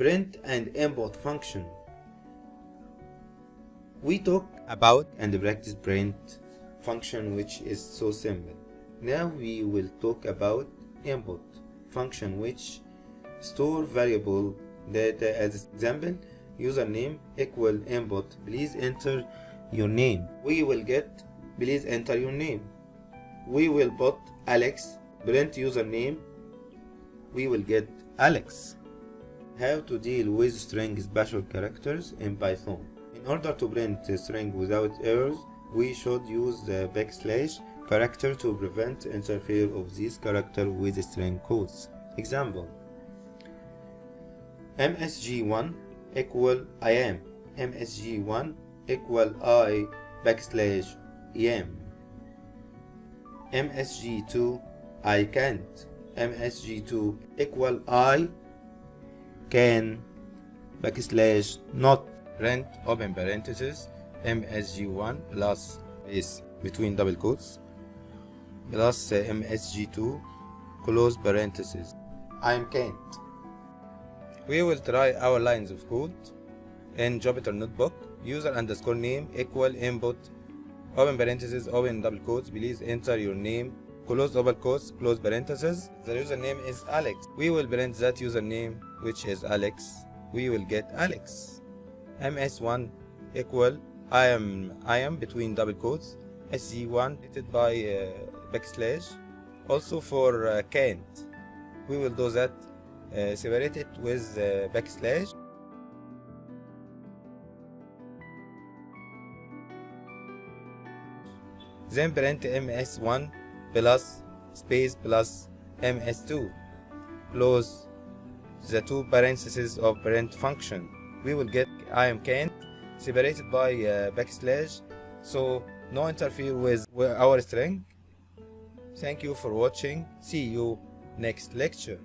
print and input function. We talk about and practice print function which is so simple. Now we will talk about input function which store variable data as example username equal input please enter your name. We will get please enter your name. We will put alex print username. We will get alex how to deal with string special characters in python. In order to print a string without errors we should use the backslash character to prevent interfere of this character with string codes. Example. Msg1 equal I am msg1 equal I backslash em msg2 I can't. Msg2 equal I can backslash not print open parenthesis msg1 plus is between double quotes plus uh, msg2 close parenthesis I can't we will try our lines of code in Jupyter Notebook. User underscore name equal input open parenthesis open double quotes. Please enter your name close double quotes close parenthesis. The username is Alex. We will print that username which is Alex. We will get Alex. ms1 equal I am I am between double quotes. sg1 edited by uh, backslash. Also for uh. We will do that uh, separate it with uh, backslash then print ms1 plus space plus ms2 close the two parentheses of print function. We will get i am can't separated by uh, backslash. So no interfere with our string. Thank you for watching. See you next lecture